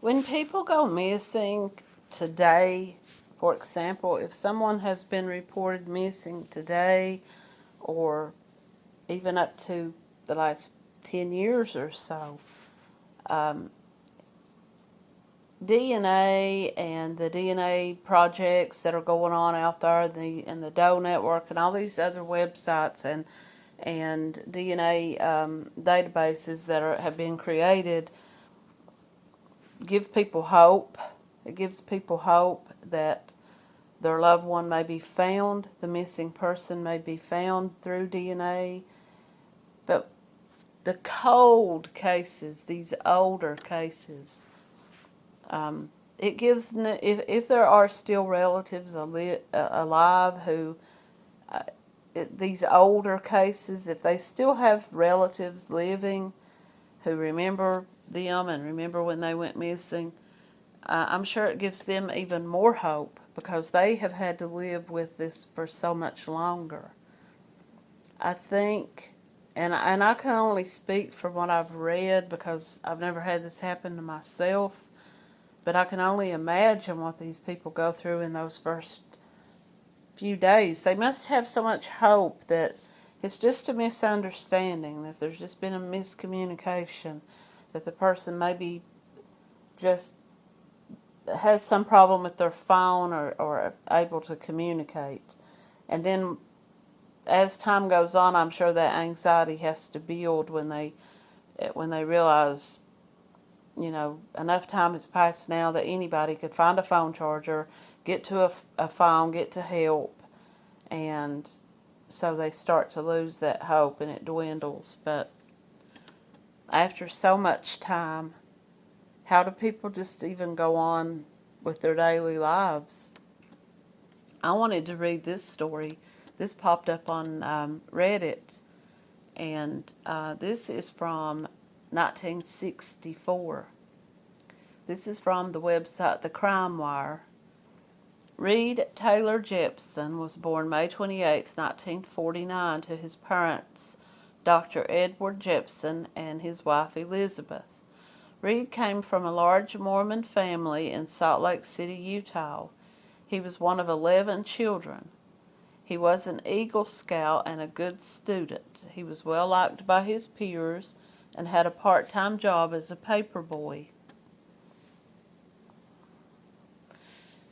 When people go missing today, for example, if someone has been reported missing today or even up to the last 10 years or so, um, DNA and the DNA projects that are going on out there, the and the Doe Network and all these other websites and and DNA um, databases that are, have been created give people hope. It gives people hope that their loved one may be found, the missing person may be found through DNA. But the cold cases, these older cases, um, it gives, if, if there are still relatives alive who, uh, these older cases, if they still have relatives living who remember them and remember when they went missing, uh, I'm sure it gives them even more hope because they have had to live with this for so much longer. I think, and, and I can only speak from what I've read because I've never had this happen to myself, but I can only imagine what these people go through in those first few days. They must have so much hope that it's just a misunderstanding, that there's just been a miscommunication, that the person maybe just has some problem with their phone or, or able to communicate. And then as time goes on, I'm sure that anxiety has to build when they eh, when they realize, you know, enough time has passed now that anybody could find a phone charger, get to a, a phone, get to help, and so they start to lose that hope and it dwindles. But after so much time, how do people just even go on with their daily lives? I wanted to read this story. This popped up on um, Reddit, and uh, this is from 1964. This is from the website The Crime Wire. Reed Taylor Jepson was born May 28, 1949 to his parents, Dr. Edward Jepson and his wife Elizabeth. Reed came from a large Mormon family in Salt Lake City, Utah. He was one of 11 children. He was an Eagle Scout and a good student. He was well liked by his peers and had a part-time job as a paper boy.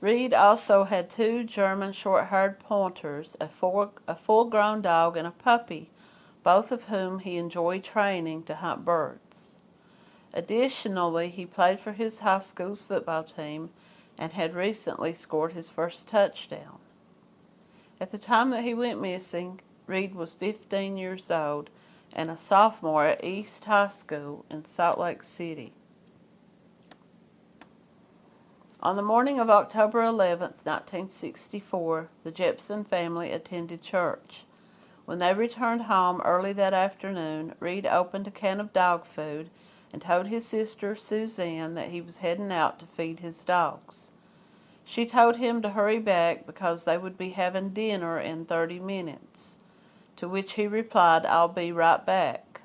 Reed also had two German short-haired pointers, a, a full-grown dog, and a puppy, both of whom he enjoyed training to hunt birds. Additionally, he played for his high school's football team and had recently scored his first touchdown. At the time that he went missing, Reed was 15 years old and a sophomore at East High School in Salt Lake City. On the morning of October 11, 1964, the Jepson family attended church. When they returned home early that afternoon, Reed opened a can of dog food and told his sister Suzanne that he was heading out to feed his dogs. She told him to hurry back because they would be having dinner in 30 minutes, to which he replied, I'll be right back.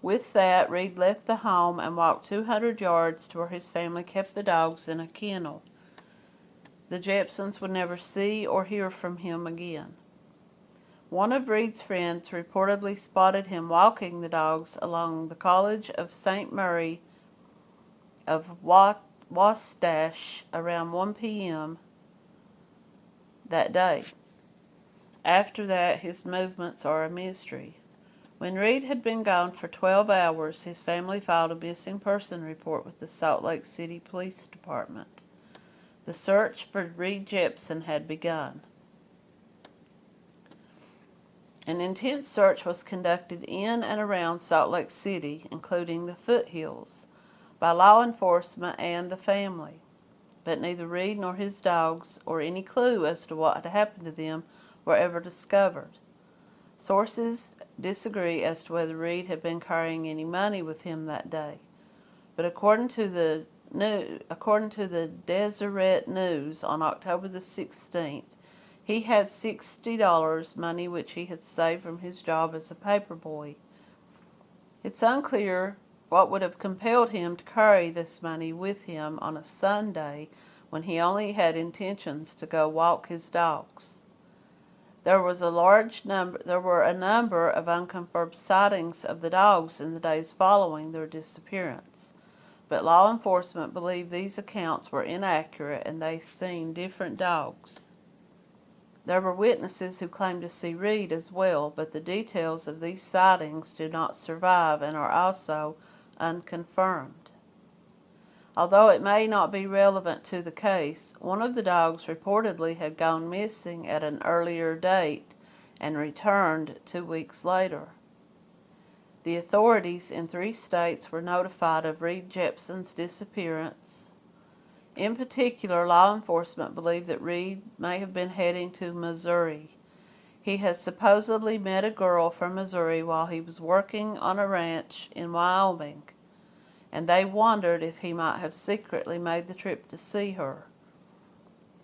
With that, Reed left the home and walked 200 yards to where his family kept the dogs in a kennel. The Jepsons would never see or hear from him again. One of Reed's friends reportedly spotted him walking the dogs along the College of St. Mary of Wasatch around 1 p.m. that day. After that, his movements are a mystery. When Reed had been gone for 12 hours, his family filed a missing person report with the Salt Lake City Police Department. The search for Reed Jepson had begun. An intense search was conducted in and around Salt Lake City, including the foothills, by law enforcement and the family. But neither Reed nor his dogs, or any clue as to what had happened to them, were ever discovered. Sources disagree as to whether Reed had been carrying any money with him that day. But according to the according to the Deseret News on October the 16th, he had $60, money which he had saved from his job as a paper boy. It's unclear What would have compelled him to carry this money with him on a Sunday when he only had intentions to go walk his dogs? There was a large number there were a number of unconfirmed sightings of the dogs in the days following their disappearance. But law enforcement believed these accounts were inaccurate and they seen different dogs. There were witnesses who claimed to see Reed as well, but the details of these sightings do not survive and are also unconfirmed. Although it may not be relevant to the case, one of the dogs reportedly had gone missing at an earlier date and returned two weeks later. The authorities in three states were notified of Reed Jepson's disappearance in particular, law enforcement believe that Reed may have been heading to Missouri. He has supposedly met a girl from Missouri while he was working on a ranch in Wyoming, and they wondered if he might have secretly made the trip to see her.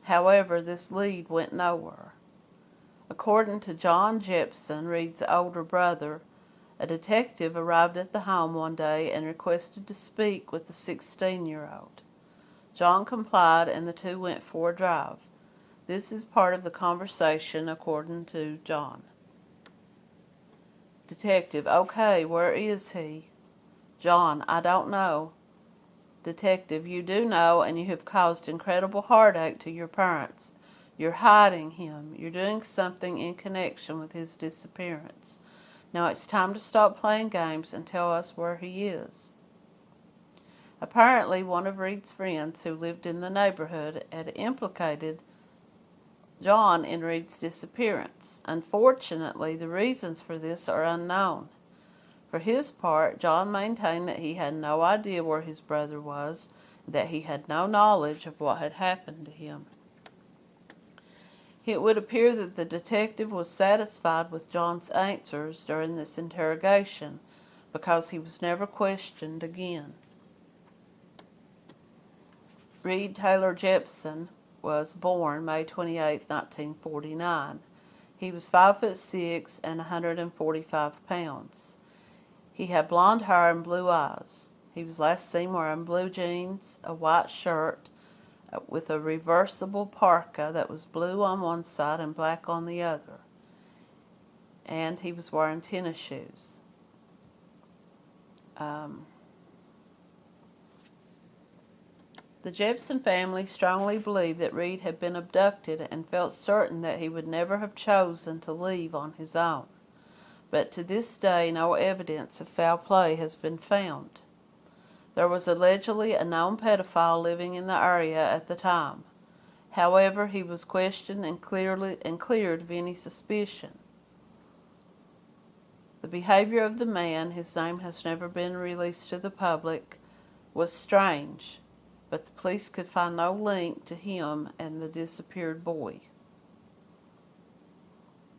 However, this lead went nowhere. According to John Jepson, Reed's older brother, a detective arrived at the home one day and requested to speak with the 16 year old. John complied and the two went for a drive. This is part of the conversation according to John. Detective, okay, where is he? John, I don't know. Detective, you do know and you have caused incredible heartache to your parents. You're hiding him. You're doing something in connection with his disappearance. Now it's time to stop playing games and tell us where he is. Apparently, one of Reed's friends who lived in the neighborhood had implicated John in Reed's disappearance. Unfortunately, the reasons for this are unknown. For his part, John maintained that he had no idea where his brother was, that he had no knowledge of what had happened to him. It would appear that the detective was satisfied with John's answers during this interrogation because he was never questioned again. Reed Taylor Jepson was born May 28, 1949. He was 5 foot 6 and 145 pounds. He had blond hair and blue eyes. He was last seen wearing blue jeans, a white shirt uh, with a reversible parka that was blue on one side and black on the other. And he was wearing tennis shoes. Um, The Jepson family strongly believed that Reed had been abducted and felt certain that he would never have chosen to leave on his own. But to this day, no evidence of foul play has been found. There was allegedly a known pedophile living in the area at the time. However, he was questioned and, clearly, and cleared of any suspicion. The behavior of the man, whose name has never been released to the public, was strange but the police could find no link to him and the disappeared boy.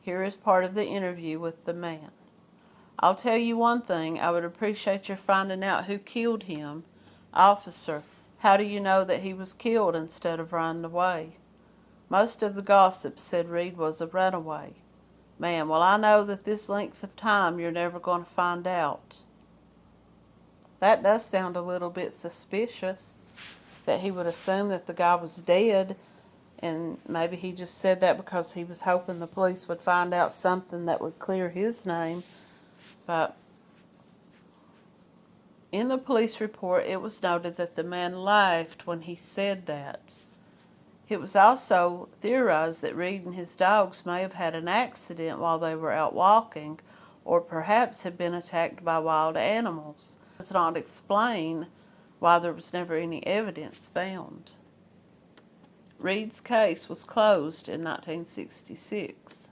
Here is part of the interview with the man. I'll tell you one thing, I would appreciate your finding out who killed him. Officer, how do you know that he was killed instead of running away? Most of the gossip said Reed was a runaway. Man, well I know that this length of time you're never going to find out. That does sound a little bit suspicious that he would assume that the guy was dead. And maybe he just said that because he was hoping the police would find out something that would clear his name. But in the police report it was noted that the man laughed when he said that. It was also theorized that Reed and his dogs may have had an accident while they were out walking or perhaps had been attacked by wild animals. It does not explain why there was never any evidence found. Reed's case was closed in 1966.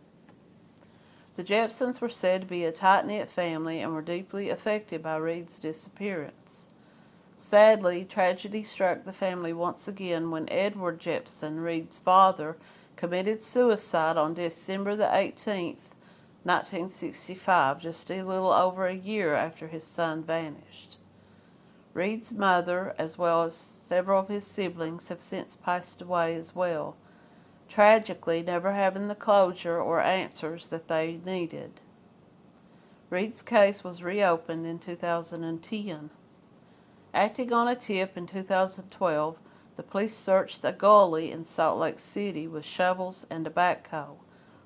The Jepsons were said to be a tight-knit family and were deeply affected by Reed's disappearance. Sadly, tragedy struck the family once again when Edward Jepson, Reed's father, committed suicide on December the 18th, 1965, just a little over a year after his son vanished. Reed's mother, as well as several of his siblings, have since passed away as well, tragically never having the closure or answers that they needed. Reed's case was reopened in 2010. Acting on a tip in 2012, the police searched a gully in Salt Lake City with shovels and a backhoe,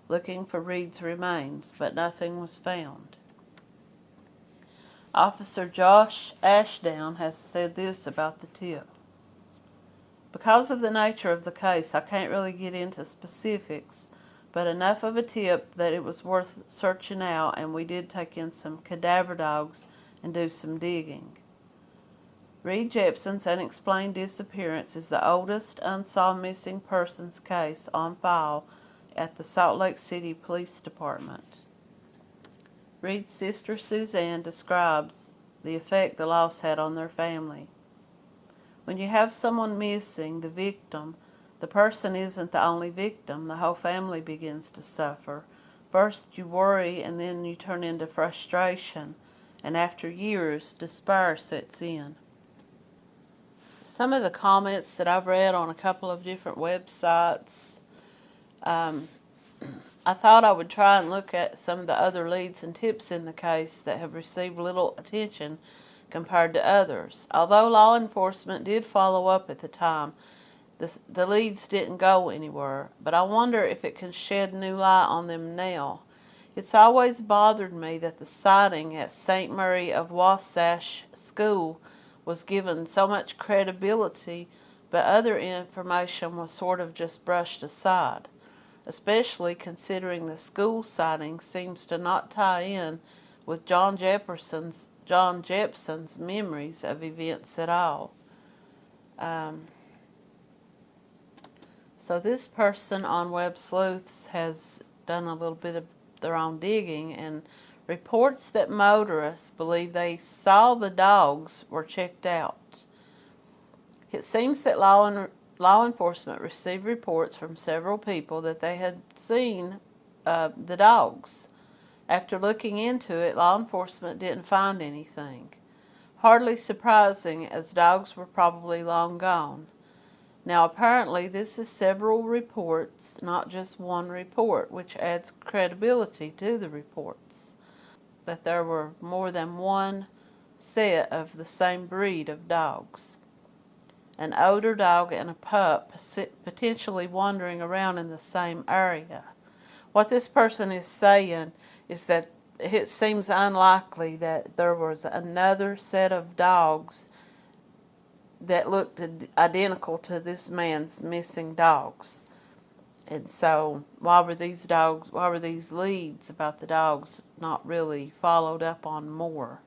looking for Reed's remains, but nothing was found. Officer Josh Ashdown has said this about the tip. Because of the nature of the case, I can't really get into specifics, but enough of a tip that it was worth searching out, and we did take in some cadaver dogs and do some digging. Reed Jepson's unexplained disappearance is the oldest unsolved missing persons case on file at the Salt Lake City Police Department. Reed's sister Suzanne describes the effect the loss had on their family. When you have someone missing, the victim, the person isn't the only victim, the whole family begins to suffer. First you worry and then you turn into frustration, and after years, despair sets in. Some of the comments that I've read on a couple of different websites um, I thought I would try and look at some of the other leads and tips in the case that have received little attention compared to others. Although law enforcement did follow up at the time, the, the leads didn't go anywhere, but I wonder if it can shed new light on them now. It's always bothered me that the sighting at St. Mary of Wasatch School was given so much credibility, but other information was sort of just brushed aside especially considering the school sighting seems to not tie in with John Jefferson's John Jepson's memories of events at all. Um, so this person on Web Sleuths has done a little bit of their own digging and reports that motorists believe they saw the dogs were checked out. It seems that law law enforcement received reports from several people that they had seen uh, the dogs. After looking into it, law enforcement didn't find anything. Hardly surprising, as dogs were probably long gone. Now, apparently, this is several reports, not just one report, which adds credibility to the reports. That there were more than one set of the same breed of dogs an older dog and a pup potentially wandering around in the same area. What this person is saying is that it seems unlikely that there was another set of dogs that looked identical to this man's missing dogs. And so, why were these dogs, why were these leads about the dogs not really followed up on more?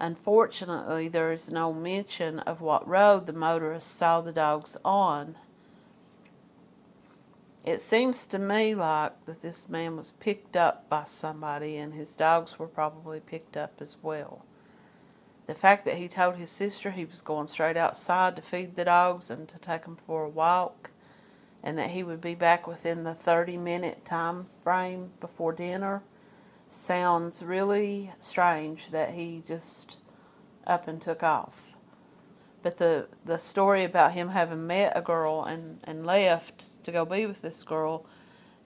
Unfortunately, there is no mention of what road the motorist saw the dogs on. It seems to me like that this man was picked up by somebody and his dogs were probably picked up as well. The fact that he told his sister he was going straight outside to feed the dogs and to take them for a walk and that he would be back within the 30 minute time frame before dinner sounds really strange that he just up and took off. But the, the story about him having met a girl and, and left to go be with this girl,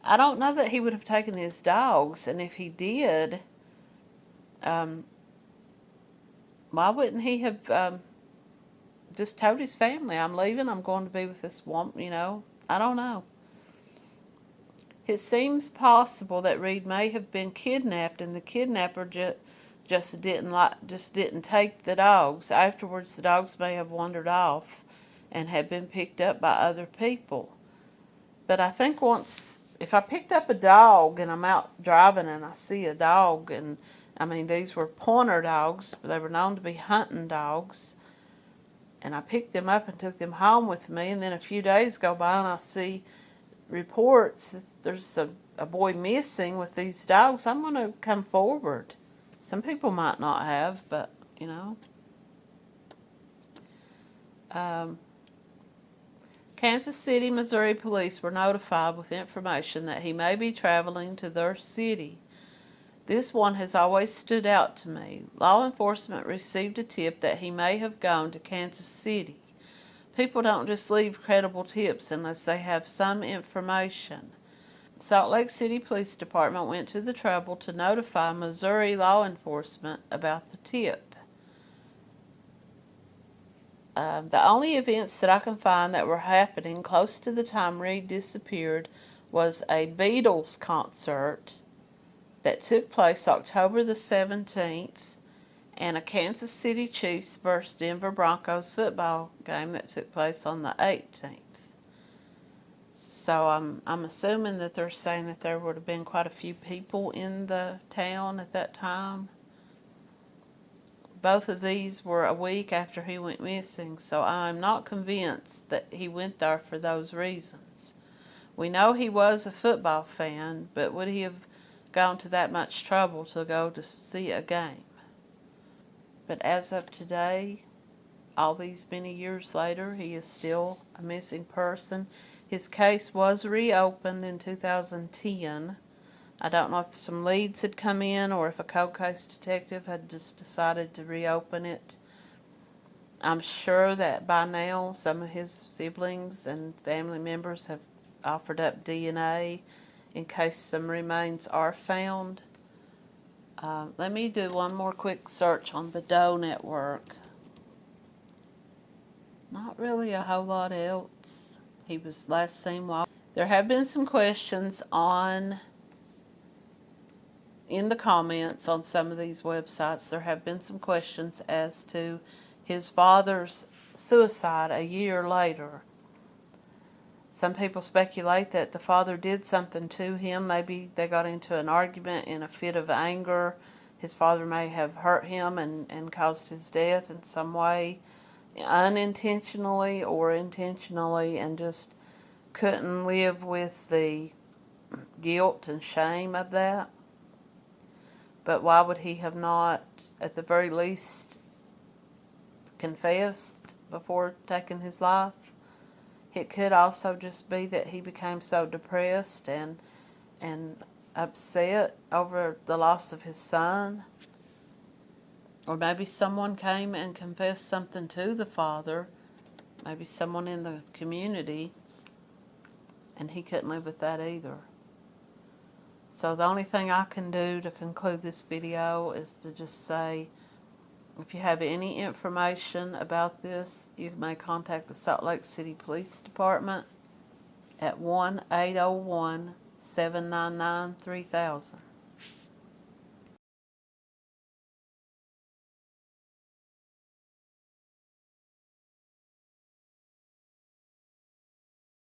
I don't know that he would have taken his dogs. And if he did, um, why wouldn't he have um, just told his family, I'm leaving, I'm going to be with this woman, you know? I don't know. It seems possible that Reed may have been kidnapped and the kidnapper just, just didn't like, just didn't take the dogs. Afterwards, the dogs may have wandered off and had been picked up by other people. But I think once, if I picked up a dog and I'm out driving and I see a dog and I mean, these were pointer dogs. They were known to be hunting dogs. And I picked them up and took them home with me. And then a few days go by and I see reports that there's a, a boy missing with these dogs, I'm going to come forward. Some people might not have, but, you know. Um, Kansas City, Missouri police were notified with information that he may be traveling to their city. This one has always stood out to me. Law enforcement received a tip that he may have gone to Kansas City. People don't just leave credible tips unless they have some information. Salt Lake City Police Department went to the trouble to notify Missouri law enforcement about the tip. Um, the only events that I can find that were happening close to the time Reed disappeared was a Beatles concert that took place October the 17th and a Kansas City Chiefs versus Denver Broncos football game that took place on the 18th. So I'm I'm assuming that they're saying that there would have been quite a few people in the town at that time. Both of these were a week after he went missing, so I'm not convinced that he went there for those reasons. We know he was a football fan, but would he have gone to that much trouble to go to see a game? But as of today, all these many years later, he is still a missing person. His case was reopened in 2010. I don't know if some leads had come in or if a cold case detective had just decided to reopen it. I'm sure that by now some of his siblings and family members have offered up DNA in case some remains are found. Uh, let me do one more quick search on the Doe network. Not really a whole lot else. He was last seen while. There have been some questions on in the comments on some of these websites. There have been some questions as to his father's suicide a year later. Some people speculate that the father did something to him. Maybe they got into an argument in a fit of anger. His father may have hurt him and, and caused his death in some way, unintentionally or intentionally, and just couldn't live with the guilt and shame of that. But why would he have not, at the very least, confessed before taking his life? It could also just be that he became so depressed and and upset over the loss of his son. Or maybe someone came and confessed something to the father, maybe someone in the community, and he couldn't live with that either. So the only thing I can do to conclude this video is to just say, if you have any information about this, you may contact the Salt Lake City Police Department at 1-801-799-3000.